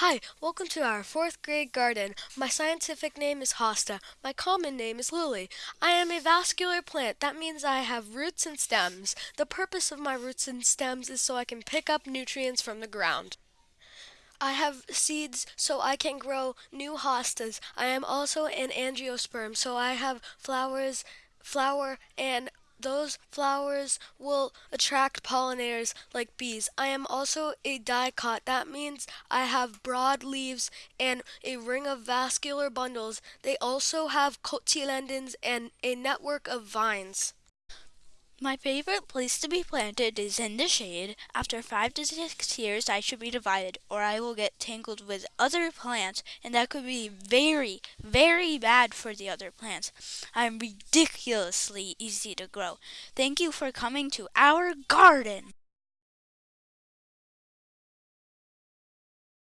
Hi, welcome to our fourth grade garden. My scientific name is hosta. My common name is lily. I am a vascular plant. That means I have roots and stems. The purpose of my roots and stems is so I can pick up nutrients from the ground. I have seeds so I can grow new hostas. I am also an angiosperm, so I have flowers, flower and those flowers will attract pollinators like bees. I am also a dicot. That means I have broad leaves and a ring of vascular bundles. They also have cotyledons and a network of vines. My favorite place to be planted is in the shade. After five to six years, I should be divided, or I will get tangled with other plants, and that could be very, very bad for the other plants. I'm ridiculously easy to grow. Thank you for coming to our garden.